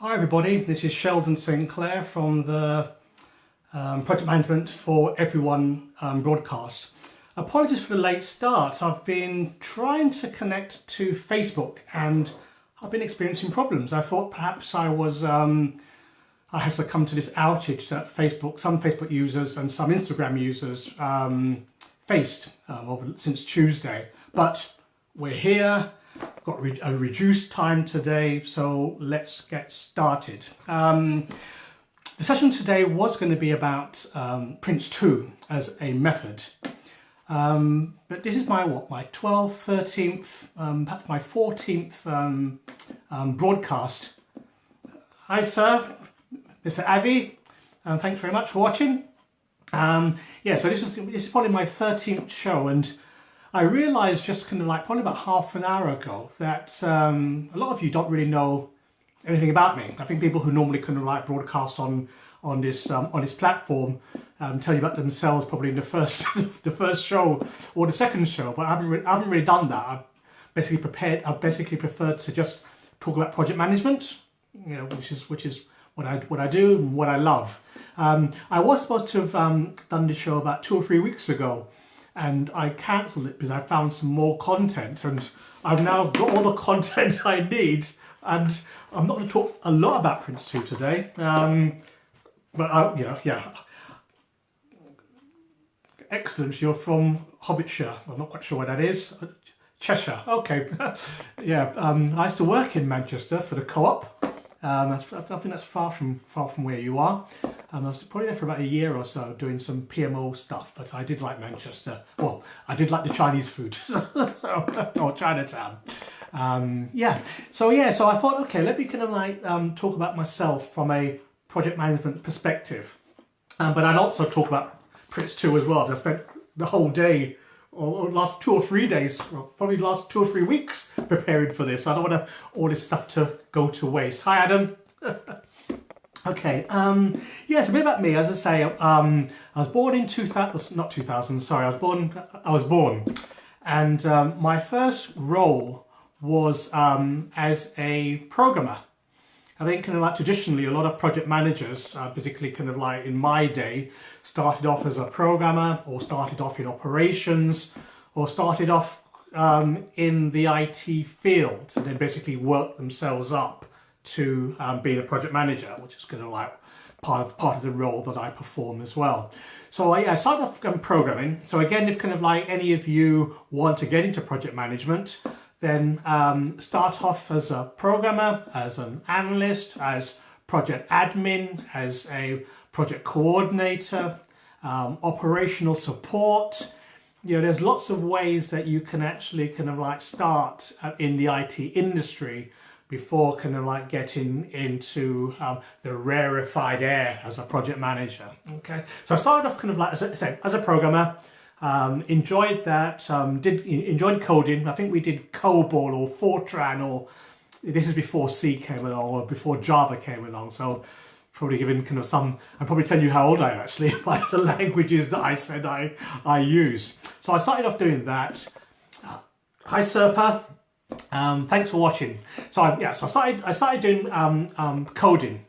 Hi everybody, this is Sheldon Sinclair from the um, Project Management for Everyone um, broadcast. Apologies for the late start. I've been trying to connect to Facebook and I've been experiencing problems. I thought perhaps I was um, I had succumbed to this outage that Facebook, some Facebook users and some Instagram users um, faced um, since Tuesday. But we're here got a reduced time today, so let's get started. Um, the session today was going to be about um, Prince2 as a method. Um, but this is my what my 12th, 13th, um, perhaps my 14th um, um, broadcast. Hi sir, Mr. Avi, and thanks very much for watching. yeah, so this is this is probably my 13th show, and I realised just kind of like probably about half an hour ago that um, a lot of you don't really know anything about me. I think people who normally kind of like broadcast on on this um, on this platform um, tell you about themselves probably in the first the first show or the second show, but I haven't I haven't really done that. I've basically prepared. I've basically preferred to just talk about project management, you know, which is which is what I what I do and what I love. Um, I was supposed to have um, done this show about two or three weeks ago, and I cancelled it because I found some more content and I've now got all the content I need and I'm not going to talk a lot about Prince 2 today um, but I, yeah, yeah. Excellent you're from Hobbitshire. I'm not quite sure where that is. Cheshire okay. Yeah um, I used to work in Manchester for the co-op um, I think that's far from far from where you are. Um, I was probably there for about a year or so doing some PMO stuff, but I did like Manchester. Well, I did like the Chinese food, so, or Chinatown. Um, yeah, so yeah, so I thought, okay, let me kind of like um, talk about myself from a project management perspective. Um, but I'd also talk about Prince 2 as well. I spent the whole day or, last two or three days, well, probably last two or three weeks preparing for this. I don't want to, all this stuff to go to waste. Hi, Adam. okay, um, yeah, so a bit about me. As I say, um, I was born in 2000, not 2000, sorry, I was born, I was born. And um, my first role was um, as a programmer. I think kind of like traditionally a lot of project managers, uh, particularly kind of like in my day, started off as a programmer or started off in operations or started off um, in the IT field and then basically worked themselves up to um, being a project manager, which is kind of like part of part of the role that I perform as well. So I, I started off um, programming. So again, if kind of like any of you want to get into project management, then um, start off as a programmer, as an analyst, as project admin, as a project coordinator, um, operational support. You know, there's lots of ways that you can actually kind of like start in the IT industry before kind of like getting into um, the rarefied air as a project manager. Okay, so I started off kind of like as a, as a programmer, um, enjoyed that, um, did enjoyed coding. I think we did COBOL or Fortran or this is before C came along or before Java came along. So probably giving kind of some, I'll probably tell you how old I am actually by the languages that I said I, I use. So I started off doing that. Hi Serpa, um, thanks for watching. So I, yeah, so I started, I started doing um, um, coding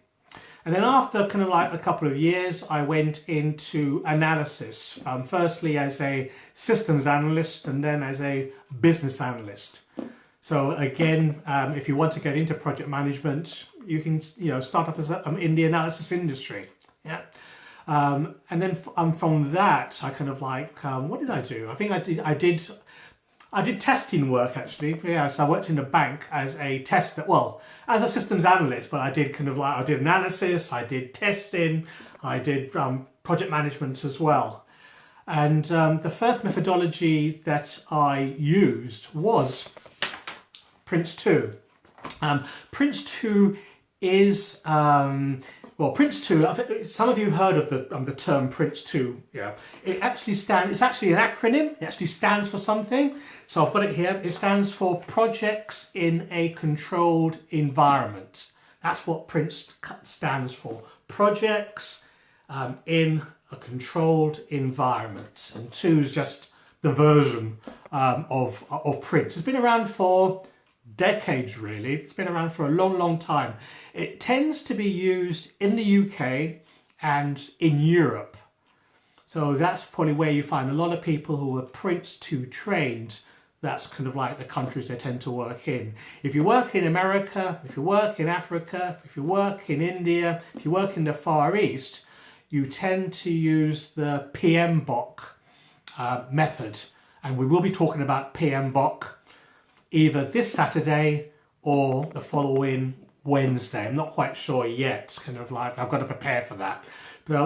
and then after kind of like a couple of years, I went into analysis, um, firstly as a systems analyst and then as a business analyst. So again, um, if you want to get into project management, you can you know start off as a, um, in the analysis industry. Yeah. Um, and then um, from that, I kind of like, um, what did I do? I think I did, I did I did testing work actually. Yeah, so I worked in a bank as a tester. Well, as a systems analyst, but I did kind of like I did analysis, I did testing, I did um, project management as well. And um, the first methodology that I used was Prince2. Prince 2. Prince 2 is um, well, Prince 2, some of you heard of the, um, the term Prince 2, yeah. It actually stands, it's actually an acronym, it actually stands for something. So I've got it here, it stands for Projects in a Controlled Environment. That's what Prince stands for, Projects um, in a Controlled Environment. And 2 is just the version um, of, of Prince. It's been around for decades really. It's been around for a long, long time. It tends to be used in the UK and in Europe. So that's probably where you find a lot of people who are Prince 2 trained. That's kind of like the countries they tend to work in. If you work in America, if you work in Africa, if you work in India, if you work in the Far East, you tend to use the PMBOK uh, method. And we will be talking about PMBOK either this Saturday or the following Wednesday. I'm not quite sure yet, kind of like I've got to prepare for that.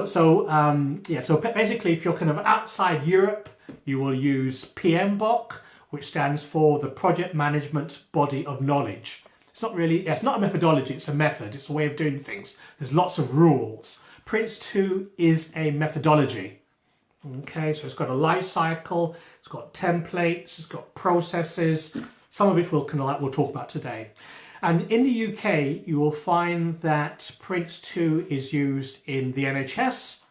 So um, yeah, so basically if you're kind of outside Europe, you will use PMBOK, which stands for the Project Management Body of Knowledge. It's not really, it's not a methodology, it's a method, it's a way of doing things. There's lots of rules. Prince 2 is a methodology. Okay, so it's got a life cycle, it's got templates, it's got processes, some of which we'll, we'll talk about today. And in the UK, you will find that Prince 2 is used in the NHS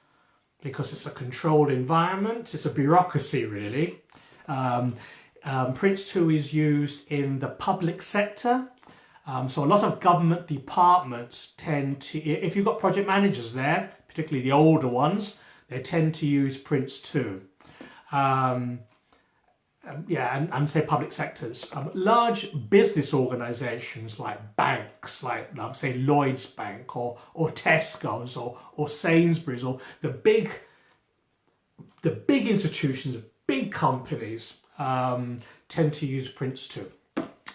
because it's a controlled environment, it's a bureaucracy really. Um, um, Prince 2 is used in the public sector. Um, so a lot of government departments tend to, if you've got project managers there, particularly the older ones, they tend to use Prince 2. Um, um, yeah, and, and say public sectors. Um, large business organisations like banks, like um, say Lloyd's Bank or or Tesco's or or Sainsbury's or the big the big institutions, big companies um, tend to use Prince 2.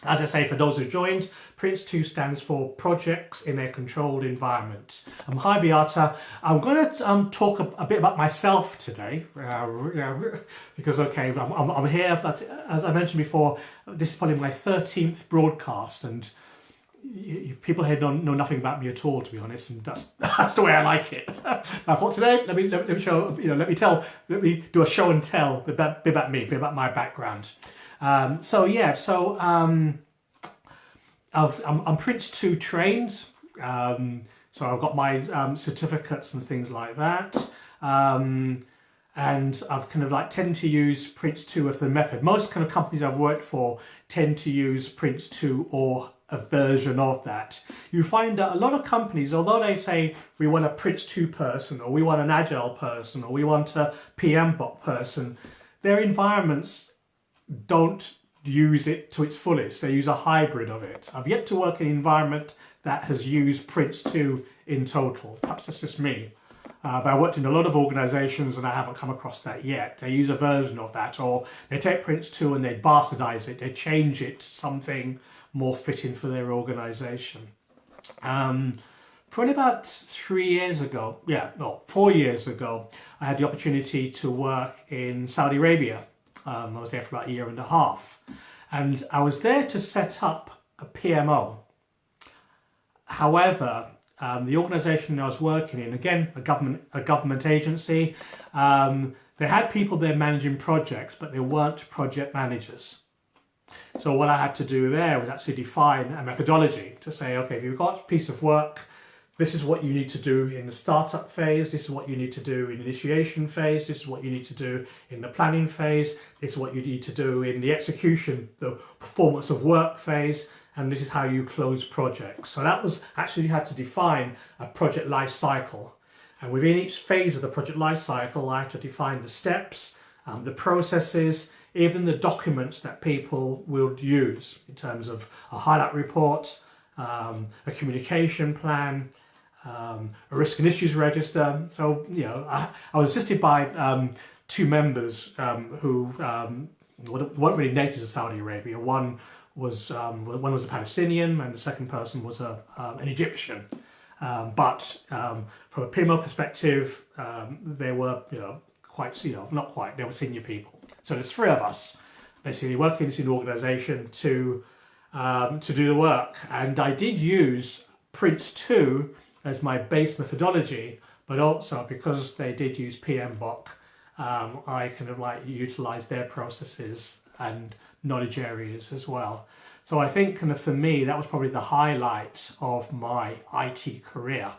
As I say, for those who joined, Prince 2 stands for Projects in a Controlled Environment. Um, hi Beata, I'm going to um, talk a, a, bit about myself today, uh, because okay, I'm, I'm, I'm, here, but as I mentioned before, this is probably my 13th broadcast, and people here know, know nothing about me at all, to be honest, and that's that's the way I like it. I thought today, let me, let me show, you know, let me tell, let me do a show and tell, about, about me, about my background. Um, so yeah, so um, i am I'm Prince 2 trained, um, so I've got my um, certificates and things like that. Um, and I've kind of like tend to use Prince 2 as the method. Most kind of companies I've worked for tend to use Prince 2 or a version of that. You find that a lot of companies, although they say we want a Prince 2 person or we want an Agile person or we want a PMBOK person, their environments don't use it to its fullest. They use a hybrid of it. I've yet to work in an environment that has used Prince 2 in total. Perhaps that's just me. Uh, but I worked in a lot of organisations and I haven't come across that yet. They use a version of that or they take Prince 2 and they bastardise it, they change it to something more fitting for their organisation. Um, probably about three years ago, yeah, no, four years ago, I had the opportunity to work in Saudi Arabia um, I was there for about a year and a half. And I was there to set up a PMO. However, um, the organisation I was working in, again, a government, a government agency, um, they had people there managing projects, but they weren't project managers. So what I had to do there was actually define a methodology to say, okay, if you've got a piece of work this is what you need to do in the startup phase, this is what you need to do in initiation phase, this is what you need to do in the planning phase, this is what you need to do in the execution, the performance of work phase, and this is how you close projects. So that was actually had to define a project life cycle. And within each phase of the project life cycle, I had to define the steps, um, the processes, even the documents that people will use in terms of a highlight report, um, a communication plan, um, a risk and issues register. So, you know, I, I was assisted by um, two members um, who um, weren't really native to Saudi Arabia. One was um, one was a Palestinian, and the second person was a an Egyptian. but from a PMO perspective, they were, you know, quite, you know, not quite. They were senior people. So there's three of us basically working in an organisation to um, to do the work, and I did use Prince 2 as my base methodology, but also because they did use PMBOK, um, I kind of like utilize their processes and knowledge areas as well. So I think kind of for me, that was probably the highlight of my IT career,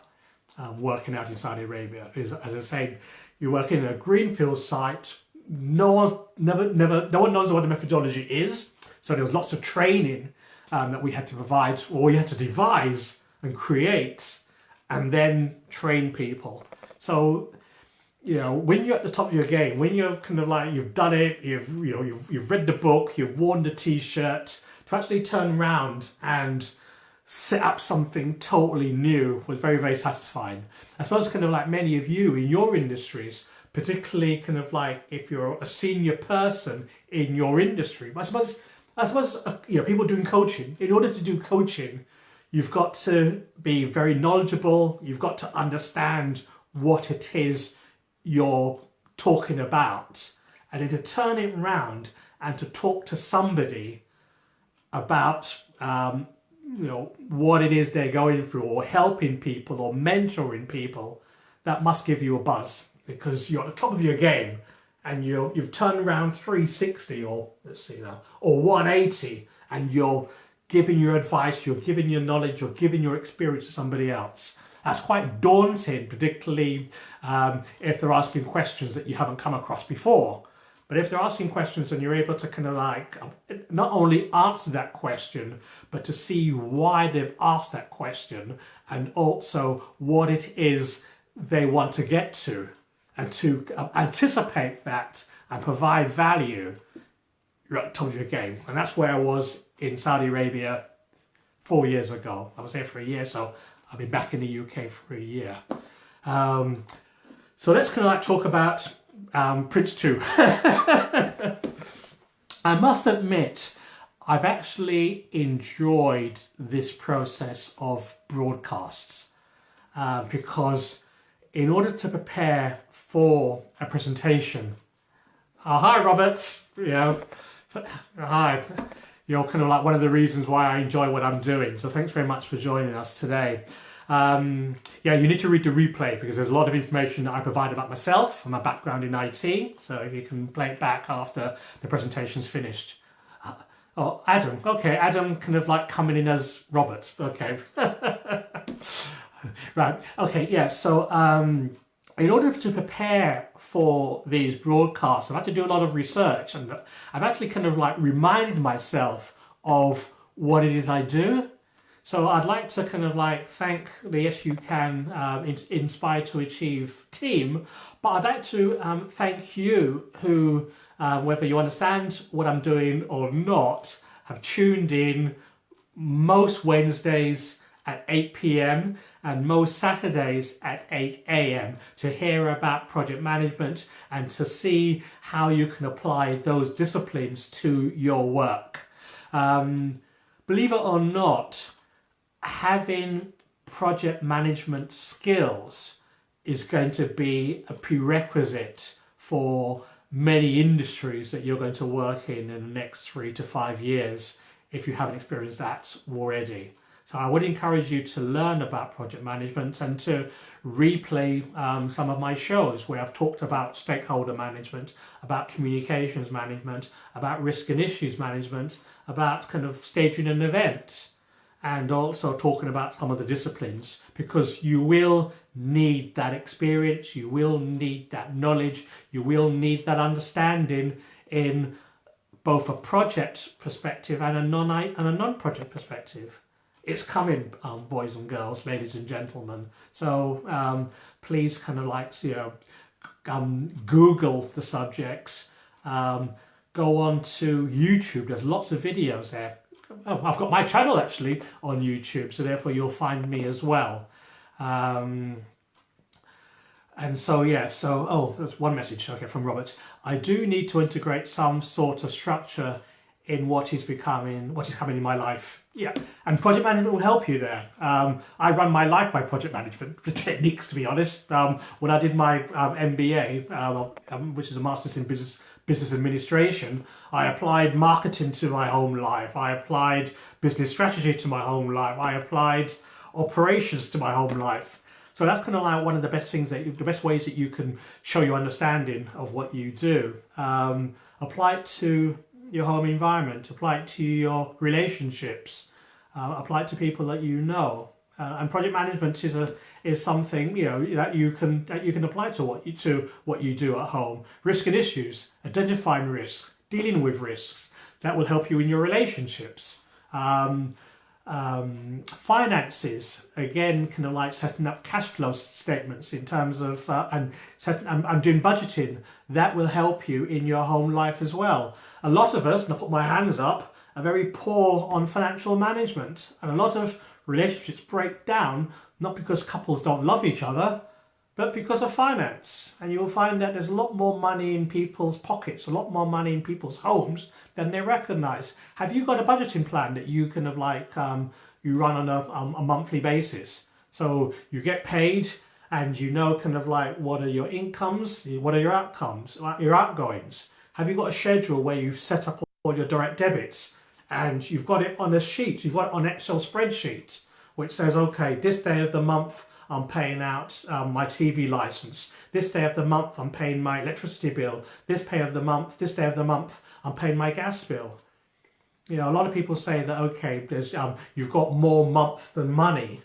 um, working out in Saudi Arabia. Is as I say, you work in a greenfield site, no one's never, never, no one knows what the methodology is. So there was lots of training um, that we had to provide, or we had to devise and create, and then train people. So, you know, when you're at the top of your game, when you're kind of like you've done it, you've you know you've you've read the book, you've worn the t-shirt, to actually turn around and set up something totally new was very very satisfying. I suppose kind of like many of you in your industries, particularly kind of like if you're a senior person in your industry. I suppose I suppose uh, you know people doing coaching. In order to do coaching, you've got to be very knowledgeable. You've got to understand what it is you're talking about, and then to turn it around and to talk to somebody about um, you know what it is they're going through, or helping people, or mentoring people, that must give you a buzz because you're at the top of your game and you you've turned around 360 or let's see now or 180 and you're giving your advice you're giving your knowledge you're giving your experience to somebody else. That's quite daunting particularly um, if they're asking questions that you haven't come across before. But if they're asking questions and you're able to kind of like not only answer that question but to see why they've asked that question and also what it is they want to get to and to uh, anticipate that and provide value, you're at the top of your game. And that's where I was in Saudi Arabia four years ago. I was there for a year, so I've been back in the UK for a year. Um, so let's kind of like talk about um, Prince 2. I must admit, I've actually enjoyed this process of broadcasts uh, because in order to prepare for a presentation. Oh, hi, Robert. You know, hi. You're kind of like one of the reasons why I enjoy what I'm doing. So thanks very much for joining us today. Um, yeah, you need to read the replay because there's a lot of information that I provide about myself and my background in IT. So if you can play it back after the presentation's finished. Uh, oh, Adam. Okay, Adam kind of like coming in as Robert. Okay. right. Okay, yeah. So um, in order to prepare for these broadcasts, I've had to do a lot of research and I've actually kind of like reminded myself of what it is I do. So I'd like to kind of like thank the Yes You Can um, Inspire to Achieve team, but I'd like to um, thank you who, uh, whether you understand what I'm doing or not, have tuned in most Wednesdays at 8 p.m and most Saturdays at 8 a.m. to hear about project management and to see how you can apply those disciplines to your work. Um, believe it or not, having project management skills is going to be a prerequisite for many industries that you're going to work in in the next three to five years if you haven't experienced that already. So I would encourage you to learn about project management and to replay um, some of my shows where I've talked about stakeholder management, about communications management, about risk and issues management, about kind of staging an event and also talking about some of the disciplines because you will need that experience, you will need that knowledge, you will need that understanding in both a project perspective and a non and a non-project perspective it's coming, um, boys and girls, ladies and gentlemen. So um, please kind of like, you know, um, Google the subjects, um, go on to YouTube. There's lots of videos there. Oh, I've got my channel actually on YouTube, so therefore you'll find me as well. Um, and so, yeah, so, oh, there's one message, okay, from Robert. I do need to integrate some sort of structure in what is becoming, what is coming in my life. Yeah, and project management will help you there. Um, I run my life by project management techniques, to be honest. Um, when I did my um, MBA, uh, um, which is a Master's in Business Business Administration, I applied marketing to my home life. I applied business strategy to my home life. I applied operations to my home life. So that's kind of like one of the best things that you, the best ways that you can show your understanding of what you do. Um, apply it to your home environment, apply it to your relationships, uh, apply it to people that you know. Uh, and project management is a is something you know that you can that you can apply to what you to what you do at home. Risk and issues, identifying risks, dealing with risks. That will help you in your relationships. Um, um, finances again kind of like setting up cash flow statements in terms of uh, and setting and doing budgeting that will help you in your home life as well a lot of us and I put my hands up are very poor on financial management and a lot of relationships break down not because couples don't love each other but because of finance. And you'll find that there's a lot more money in people's pockets, a lot more money in people's homes than they recognize. Have you got a budgeting plan that you kind of like, um, you run on a, um, a monthly basis? So you get paid and you know kind of like what are your incomes, what are your outcomes, your outgoings. Have you got a schedule where you've set up all your direct debits and you've got it on a sheet, you've got it on Excel spreadsheet, which says, okay, this day of the month, I'm paying out um, my TV license. This day of the month, I'm paying my electricity bill. This day of the month, this day of the month, I'm paying my gas bill. You know, a lot of people say that, okay, there's, um, you've got more month than money.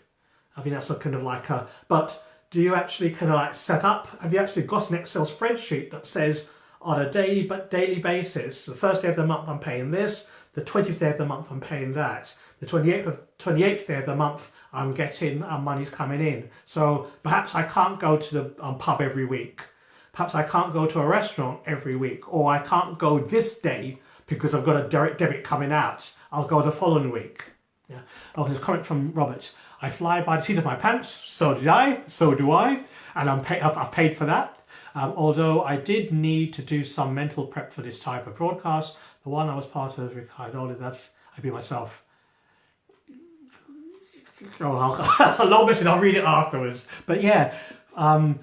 I think that's a kind of like a, but do you actually kind of like set up, have you actually got an Excel spreadsheet that says on a daily, but daily basis, the first day of the month I'm paying this, the 20th day of the month I'm paying that, the 28th, of, 28th day of the month I'm getting uh, money's coming in. So perhaps I can't go to the um, pub every week. Perhaps I can't go to a restaurant every week or I can't go this day because I've got a direct debit coming out. I'll go the following week. Yeah. Oh, there's a comment from Robert. I fly by the seat of my pants. So did I. So do I. And I'm pay I've, paid for that. Um, although I did need to do some mental prep for this type of broadcast. The one I was part of, Ricardo, that's I'd be myself. Oh, that's a long mission. I'll read it afterwards. But yeah, um,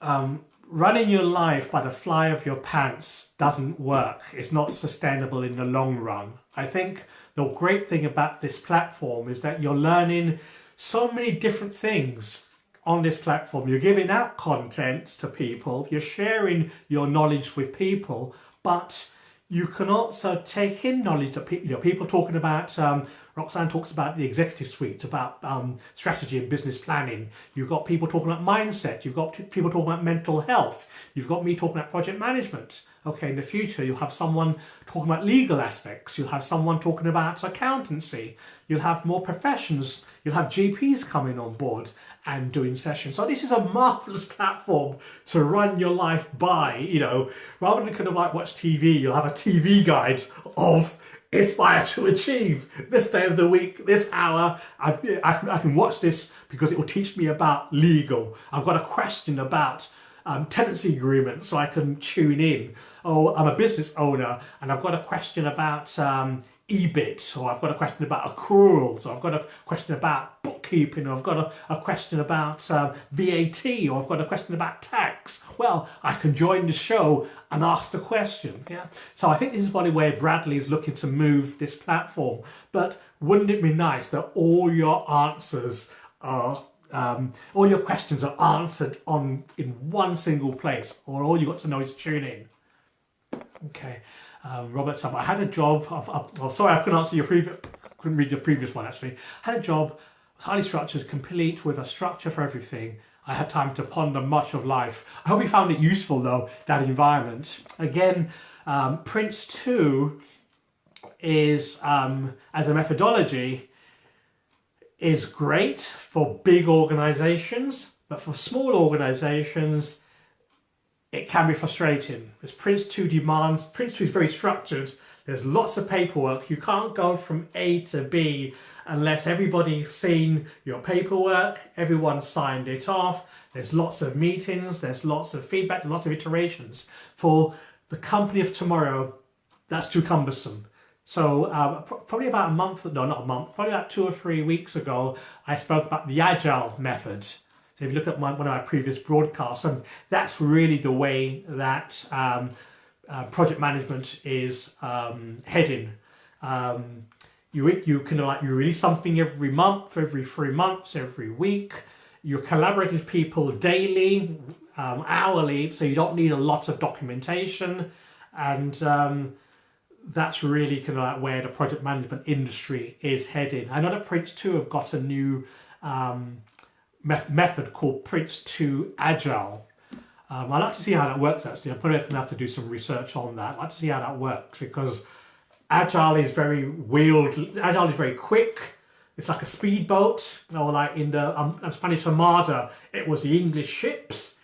um, running your life by the fly of your pants doesn't work. It's not sustainable in the long run. I think the great thing about this platform is that you're learning so many different things on this platform. You're giving out content to people, you're sharing your knowledge with people, but you can also take in knowledge that people, you know, people talking about um, Roxanne talks about the executive suite, about um, strategy and business planning. You've got people talking about mindset. You've got people talking about mental health. You've got me talking about project management. Okay, in the future, you'll have someone talking about legal aspects. You'll have someone talking about accountancy. You'll have more professions. You'll have GPs coming on board and doing sessions. So this is a marvelous platform to run your life by, you know, rather than kind of like watch TV, you'll have a TV guide of aspire to achieve this day of the week, this hour. I, I, I, can watch this because it will teach me about legal. I've got a question about um, tenancy agreement so I can tune in. Oh, I'm a business owner and I've got a question about um, EBIT or I've got a question about accruals or I've got a question about bookkeeping or I've got a, a question about um, VAT or I've got a question about tax. Well, I can join the show and ask the question. Yeah. So I think this is probably where Bradley is looking to move this platform. But wouldn't it be nice that all your answers are um, all your questions are answered on in one single place or all you got to know is tune in. Okay um, Robert I had a job, I've, I've, sorry I couldn't answer your previous, couldn't read your previous one actually. I had a job, was highly structured, complete with a structure for everything. I had time to ponder much of life. I hope you found it useful though, that environment. Again, um, Prince 2 is, um, as a methodology, is great for big organizations, but for small organizations, it can be frustrating. Because Prince 2 demands, Prince 2 is very structured, there's lots of paperwork, you can't go from A to B unless everybody's seen your paperwork, everyone's signed it off, there's lots of meetings, there's lots of feedback, lots of iterations. For the company of tomorrow, that's too cumbersome. So uh, probably about a month, no not a month, probably about two or three weeks ago, I spoke about the Agile method. If you look at my, one of my previous broadcasts, and that's really the way that um, uh, project management is um, heading. Um, you, you can like you release something every month, every three months, every week. You're collaborating with people daily, um, hourly, so you don't need a lot of documentation. And um, that's really kind of like where the project management industry is heading. I know that Prince 2 have got a new um, method called Prince 2 Agile. Um, I'd like to see how that works actually. I'm probably going to have to do some research on that. I'd like to see how that works because Agile is very wheeled, Agile is very quick. It's like a speedboat, or like in the um, Spanish Armada, it was the English ships.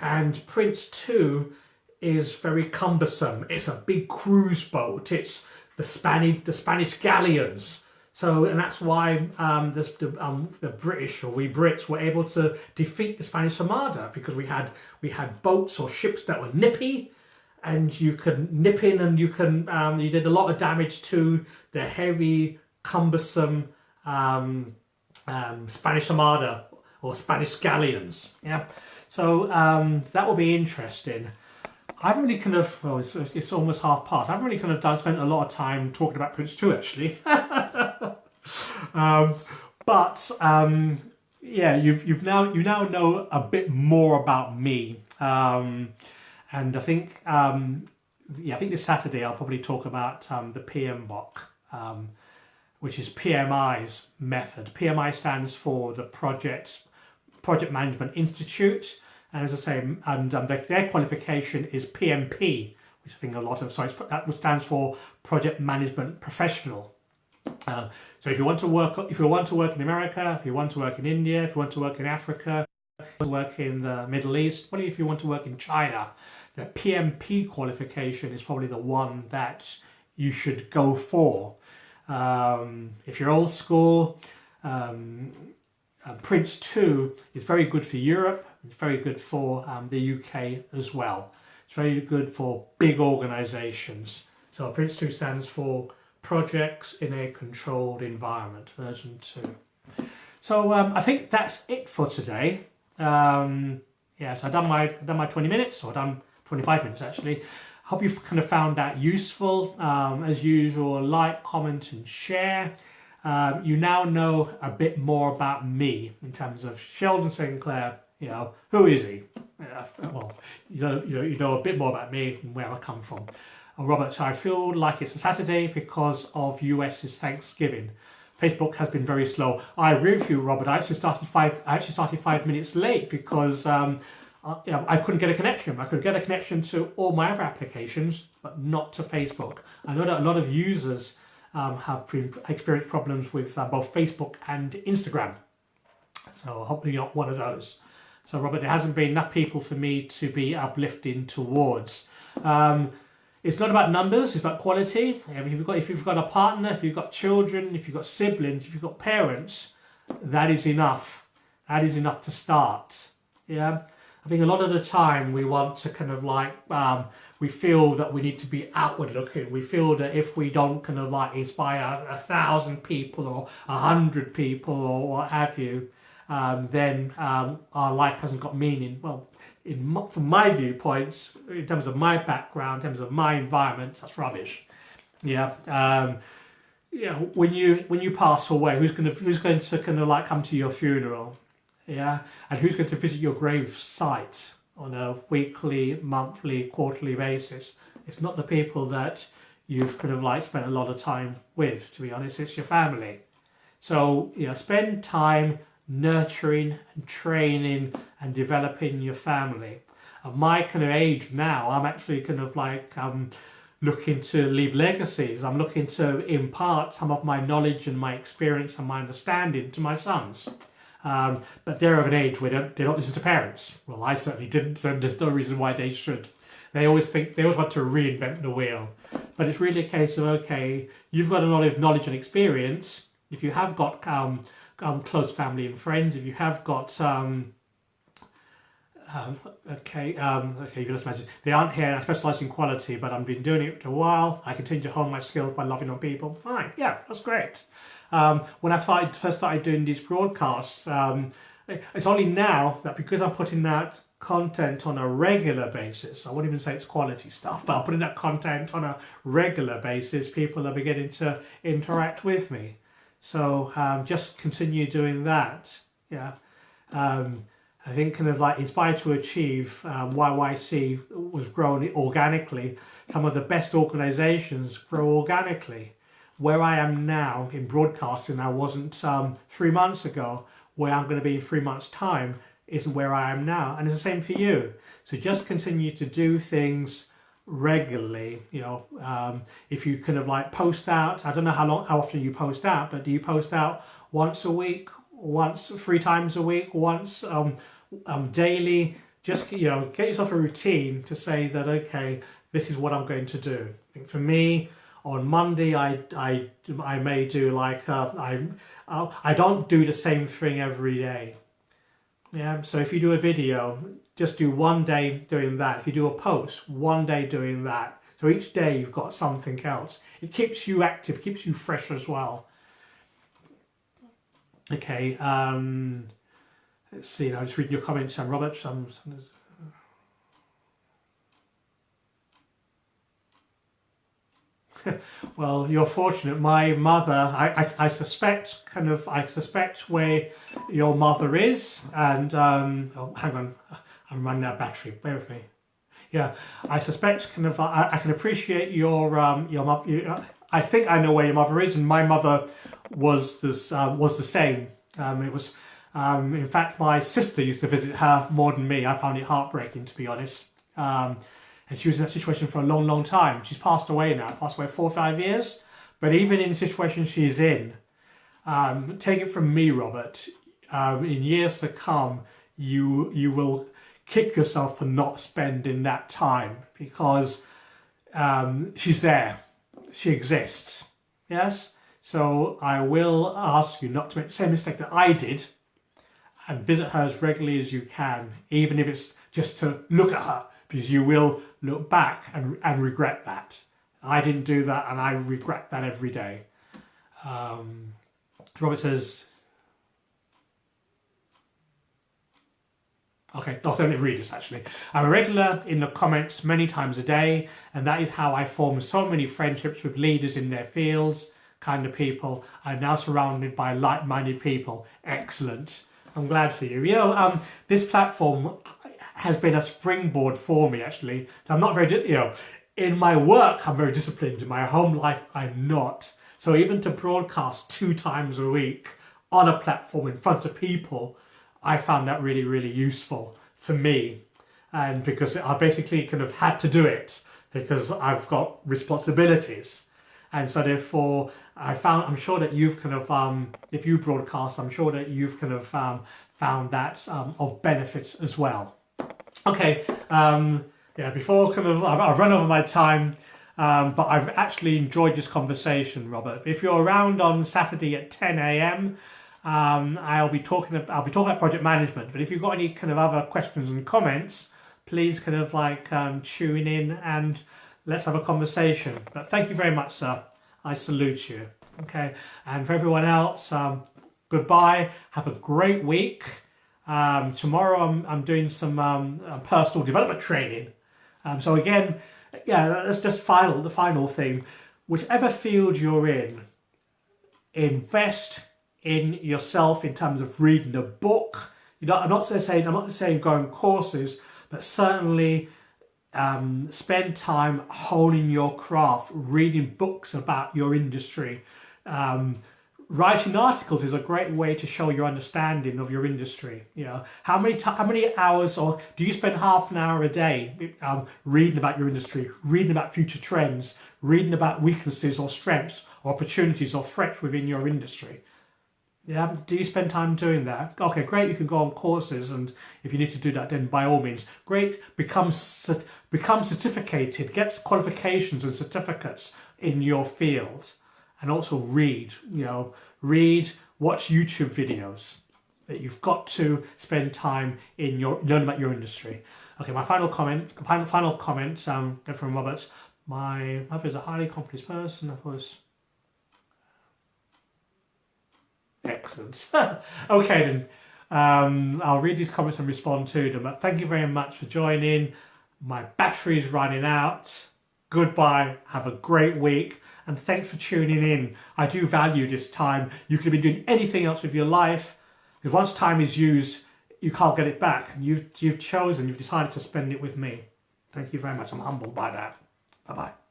And Prince 2 is very cumbersome. It's a big cruise boat. It's the Spanish, the Spanish galleons. So, and that's why um, this, the, um, the British or we Brits were able to defeat the Spanish Armada because we had we had boats or ships that were nippy, and you could nip in and you can um, you did a lot of damage to the heavy cumbersome um, um, Spanish Armada or Spanish galleons. Yeah. So um, that will be interesting I haven't really kind of well it's, it's almost half past. I haven't really kind of done spent a lot of time talking about Prince 2 actually. Um, but um, yeah you've you've now you now know a bit more about me. Um, and I think, um, yeah, I think this Saturday I'll probably talk about um, the PMBOK, um, which is PMI's method. PMI stands for the Project Project Management Institute, and as I say, and um, their, their, qualification is PMP, which I think a lot of sorry, that stands for Project Management Professional. Uh, so if you want to work, if you want to work in America, if you want to work in India, if you want to work in Africa, work in the Middle East, what if you want to work in China, the PMP qualification is probably the one that you should go for. Um, if you're old school, um, uh, Prince 2 is very good for Europe, it's very good for um, the UK as well. It's very good for big organisations. So Prince 2 stands for Projects in a Controlled Environment, version 2. So um, I think that's it for today. Um, yeah, so I've done my, I've done my 20 minutes, or done 25 minutes actually. Hope you've kind of found that useful. Um, as usual, like, comment and share. Um, you now know a bit more about me in terms of Sheldon Sinclair. You know, who is he? Well, you know, you know, you know a bit more about me and where I come from. I'm Robert, I feel like it's a Saturday because of US's Thanksgiving. Facebook has been very slow. I agree with you, Robert. I actually started five. I actually started five minutes late because um, uh, yeah, I couldn't get a connection. I could get a connection to all my other applications, but not to Facebook. I know that a lot of users um, have experienced problems with uh, both Facebook and Instagram. So hopefully you're not one of those. So Robert, there hasn't been enough people for me to be uplifting towards. Um, it's not about numbers, it's about quality. If you've, got, if you've got a partner, if you've got children, if you've got siblings, if you've got parents, that is enough. That is enough to start. Yeah. I think a lot of the time we want to kind of like, um, we feel that we need to be outward looking. We feel that if we don't kind of like inspire a, thousand people or a hundred people or what have you, um, then um, our life hasn't got meaning. Well, in, from my viewpoints, in terms of my background, in terms of my environment, that's rubbish. Yeah. Um, yeah. When you when you pass away, who's going to who's going to kind of like come to your funeral? yeah, and who's going to visit your grave site on a weekly, monthly, quarterly basis. It's not the people that you've kind of like spent a lot of time with, to be honest, it's your family. So, you know, spend time nurturing and training and developing your family. At my kind of age now, I'm actually kind of like um, looking to leave legacies. I'm looking to impart some of my knowledge and my experience and my understanding to my sons. Um, but they're of an age where they don't, they don't listen to parents. Well, I certainly didn't, so there's no reason why they should. They always think, they always want to reinvent the wheel. But it's really a case of, okay, you've got a lot of knowledge and experience. If you have got um, um, close family and friends, if you have got, um, um, okay, um, okay, you just imagine, they aren't here, I specialise in quality, but I've been doing it for a while. I continue to hone my skills by loving on people. Fine, yeah, that's great. Um, when I started, first started doing these broadcasts, um, it's only now that because I'm putting that content on a regular basis, I won't even say it's quality stuff, but I'm putting that content on a regular basis, people are beginning to interact with me. So um, just continue doing that. Yeah. Um, I think kind of like Inspired to Achieve, um, YYC was grown organically. Some of the best organizations grow organically where I am now in broadcasting, I wasn't um, three months ago, where I'm going to be in three months time isn't where I am now. And it's the same for you. So just continue to do things regularly you know um, if you kind of like post out I don't know how long how often you post out but do you post out once a week once three times a week once um, um, daily? Just you know get yourself a routine to say that okay this is what I'm going to do. I think for me on Monday I, I, I may do like uh, I, I don't do the same thing every day. Yeah so if you do a video just do one day doing that. If you do a post, one day doing that. So each day you've got something else. It keeps you active, keeps you fresh as well. Okay, um, let's see, I'll just read your comments, Sam Roberts. Um, well, you're fortunate. My mother, I, I, I, suspect, kind of, I suspect where your mother is, and um, oh, hang on, Running out of battery. Bear with me. Yeah, I suspect kind of I, I can appreciate your um your mother. I think I know where your mother is, and my mother was this uh, was the same. Um, it was um, in fact my sister used to visit her more than me. I found it heartbreaking to be honest. Um, and she was in that situation for a long, long time. She's passed away now, passed away four or five years. But even in the situation she's in, um, take it from me, Robert, um, in years to come, you you will kick yourself for not spending that time because um, she's there, she exists. Yes? So I will ask you not to make the same mistake that I did and visit her as regularly as you can, even if it's just to look at her, because you will look back and, and regret that. I didn't do that and I regret that every day. Um, Robert says, Okay, I'll only read this actually. I'm a regular in the comments many times a day, and that is how I form so many friendships with leaders in their fields, kind of people. I'm now surrounded by like-minded people. Excellent. I'm glad for you. You know, um, this platform has been a springboard for me actually. So I'm not very, you know, in my work I'm very disciplined. In my home life I'm not. So even to broadcast two times a week on a platform in front of people I found that really, really useful for me. And because I basically kind of had to do it because I've got responsibilities. And so therefore, I found, I'm sure that you've kind of, um, if you broadcast, I'm sure that you've kind of um, found that um, of benefits as well. Okay, um, yeah, before kind of, I've, I've run over my time, um, but I've actually enjoyed this conversation, Robert. If you're around on Saturday at 10 a.m., um, I'll be talking I'll be talking about project management. But if you've got any kind of other questions and comments, please kind of like um, tune in and let's have a conversation. But thank you very much, sir. I salute you. Okay, and for everyone else, um, goodbye. Have a great week. Um, tomorrow I'm, I'm doing some um, uh, personal development training. Um, so again, yeah, that's just final the final thing. Whichever field you're in, invest in yourself in terms of reading a book. You know, I'm not saying I'm not saying going courses, but certainly um, spend time honing your craft, reading books about your industry. Um, writing articles is a great way to show your understanding of your industry. You know, how many how many hours or do you spend half an hour a day um, reading about your industry, reading about future trends, reading about weaknesses or strengths, or opportunities or threats within your industry? Yeah, do you spend time doing that? Okay, great, you can go on courses and if you need to do that then by all means. Great, become, become certificated, get qualifications and certificates in your field and also read, you know, read, watch YouTube videos that you've got to spend time in your, learn about your industry. Okay, my final comment, final, comment um, from Roberts. My mother is a highly accomplished person, of course Excellent. okay then, um, I'll read these comments and respond to them. But thank you very much for joining. My battery is running out. Goodbye. Have a great week. And thanks for tuning in. I do value this time. You could have been doing anything else with your life. Because once time is used, you can't get it back. You've, you've chosen, you've decided to spend it with me. Thank you very much. I'm humbled by that. Bye-bye.